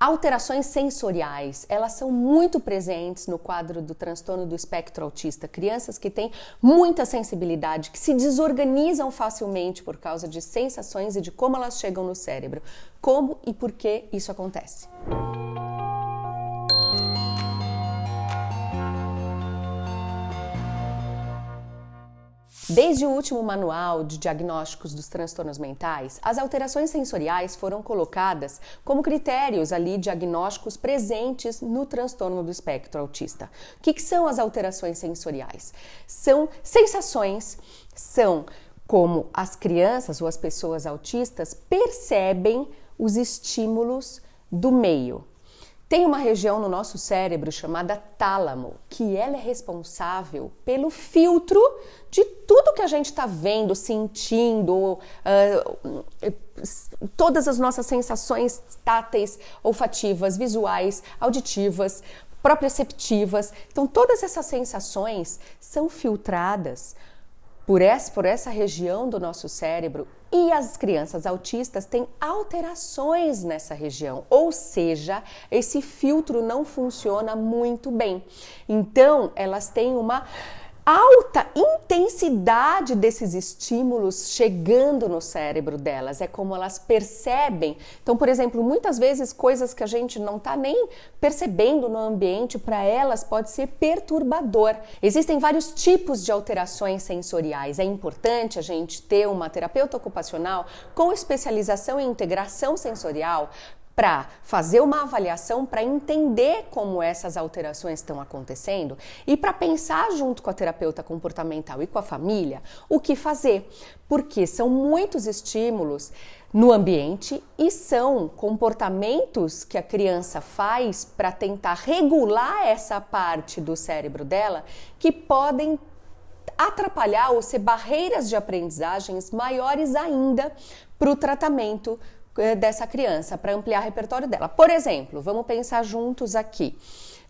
Alterações sensoriais, elas são muito presentes no quadro do transtorno do espectro autista. Crianças que têm muita sensibilidade, que se desorganizam facilmente por causa de sensações e de como elas chegam no cérebro. Como e por que isso acontece? Desde o último manual de diagnósticos dos transtornos mentais, as alterações sensoriais foram colocadas como critérios ali diagnósticos presentes no transtorno do espectro autista. O que, que são as alterações sensoriais? São sensações, são como as crianças ou as pessoas autistas percebem os estímulos do meio. Tem uma região no nosso cérebro chamada tálamo, que ela é responsável pelo filtro de tudo que a gente está vendo, sentindo, uh, todas as nossas sensações táteis, olfativas, visuais, auditivas, proprioceptivas. Então, todas essas sensações são filtradas por essa, por essa região do nosso cérebro e as crianças autistas têm alterações nessa região, ou seja, esse filtro não funciona muito bem. Então, elas têm uma alta intensidade desses estímulos chegando no cérebro delas, é como elas percebem. Então, por exemplo, muitas vezes coisas que a gente não está nem percebendo no ambiente, para elas pode ser perturbador. Existem vários tipos de alterações sensoriais. É importante a gente ter uma terapeuta ocupacional com especialização em integração sensorial para fazer uma avaliação para entender como essas alterações estão acontecendo e para pensar junto com a terapeuta comportamental e com a família o que fazer, porque são muitos estímulos no ambiente e são comportamentos que a criança faz para tentar regular essa parte do cérebro dela que podem atrapalhar ou ser barreiras de aprendizagens maiores ainda para o tratamento dessa criança, para ampliar o repertório dela. Por exemplo, vamos pensar juntos aqui.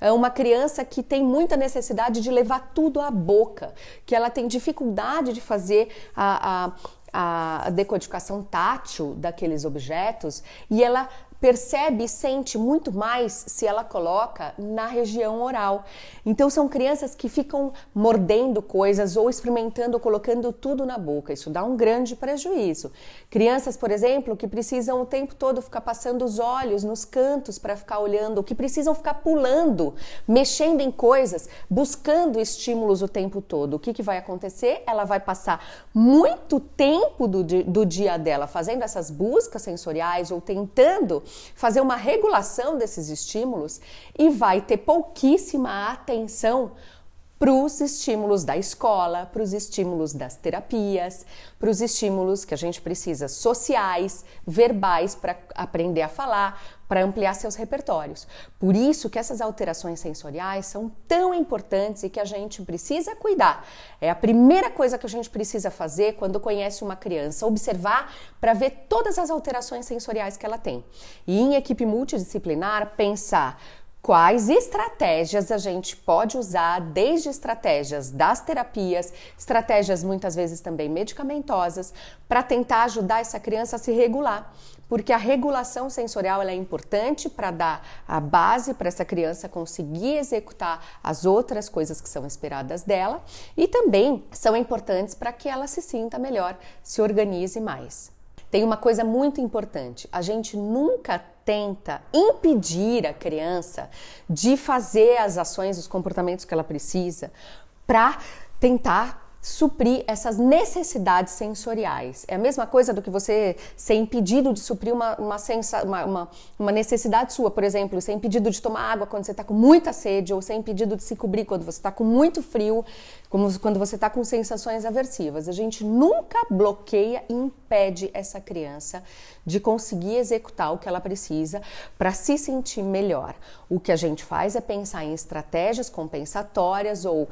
É uma criança que tem muita necessidade de levar tudo à boca, que ela tem dificuldade de fazer a, a, a decodificação tátil daqueles objetos e ela percebe e sente muito mais se ela coloca na região oral. Então são crianças que ficam mordendo coisas ou experimentando, colocando tudo na boca. Isso dá um grande prejuízo. Crianças, por exemplo, que precisam o tempo todo ficar passando os olhos nos cantos para ficar olhando, que precisam ficar pulando, mexendo em coisas, buscando estímulos o tempo todo. O que, que vai acontecer? Ela vai passar muito tempo do, do dia dela fazendo essas buscas sensoriais ou tentando fazer uma regulação desses estímulos e vai ter pouquíssima atenção para os estímulos da escola, para os estímulos das terapias, para os estímulos que a gente precisa sociais, verbais para aprender a falar, para ampliar seus repertórios. Por isso que essas alterações sensoriais são tão importantes e que a gente precisa cuidar. É a primeira coisa que a gente precisa fazer quando conhece uma criança, observar para ver todas as alterações sensoriais que ela tem. E em equipe multidisciplinar, pensar quais estratégias a gente pode usar, desde estratégias das terapias, estratégias muitas vezes também medicamentosas, para tentar ajudar essa criança a se regular. Porque a regulação sensorial é importante para dar a base para essa criança conseguir executar as outras coisas que são esperadas dela e também são importantes para que ela se sinta melhor, se organize mais. Tem uma coisa muito importante: a gente nunca tenta impedir a criança de fazer as ações, os comportamentos que ela precisa para tentar suprir essas necessidades sensoriais. É a mesma coisa do que você ser impedido de suprir uma, uma, sensa, uma, uma, uma necessidade sua, por exemplo, ser impedido de tomar água quando você está com muita sede, ou ser impedido de se cobrir quando você está com muito frio, como quando você está com sensações aversivas. A gente nunca bloqueia e impede essa criança de conseguir executar o que ela precisa para se sentir melhor. O que a gente faz é pensar em estratégias compensatórias ou uh,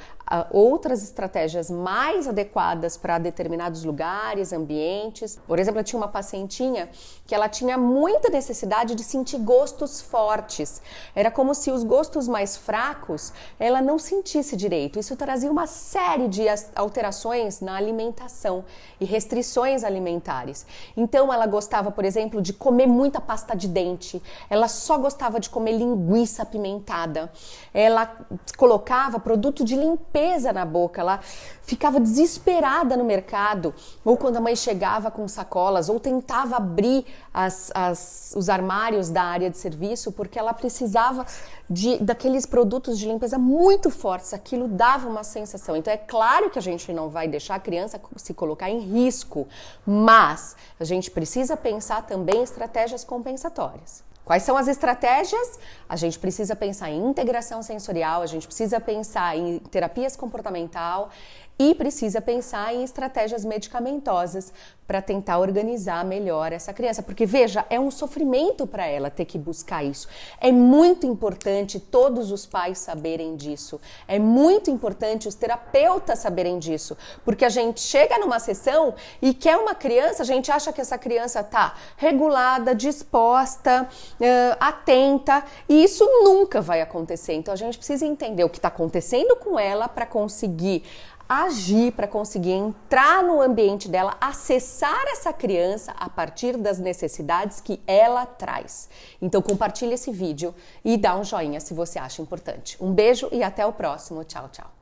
outras estratégias mais mais adequadas para determinados lugares, ambientes. Por exemplo, eu tinha uma pacientinha que ela tinha muita necessidade de sentir gostos fortes. Era como se os gostos mais fracos ela não sentisse direito. Isso trazia uma série de alterações na alimentação e restrições alimentares. Então ela gostava, por exemplo, de comer muita pasta de dente. Ela só gostava de comer linguiça apimentada. Ela colocava produto de limpeza na boca. Ela ficava desesperada no mercado, ou quando a mãe chegava com sacolas, ou tentava abrir as, as, os armários da área de serviço, porque ela precisava de, daqueles produtos de limpeza muito fortes. Aquilo dava uma sensação. Então, é claro que a gente não vai deixar a criança se colocar em risco, mas a gente precisa pensar também em estratégias compensatórias. Quais são as estratégias? A gente precisa pensar em integração sensorial, a gente precisa pensar em terapias comportamental e precisa pensar em estratégias medicamentosas para tentar organizar melhor essa criança, porque veja, é um sofrimento para ela ter que buscar isso. É muito importante todos os pais saberem disso. É muito importante os terapeutas saberem disso, porque a gente chega numa sessão e quer uma criança, a gente acha que essa criança tá regulada, disposta, uh, atenta, e isso nunca vai acontecer. Então a gente precisa entender o que está acontecendo com ela para conseguir agir para conseguir entrar no ambiente dela, acessar essa criança a partir das necessidades que ela traz. Então compartilhe esse vídeo e dá um joinha se você acha importante. Um beijo e até o próximo. Tchau, tchau.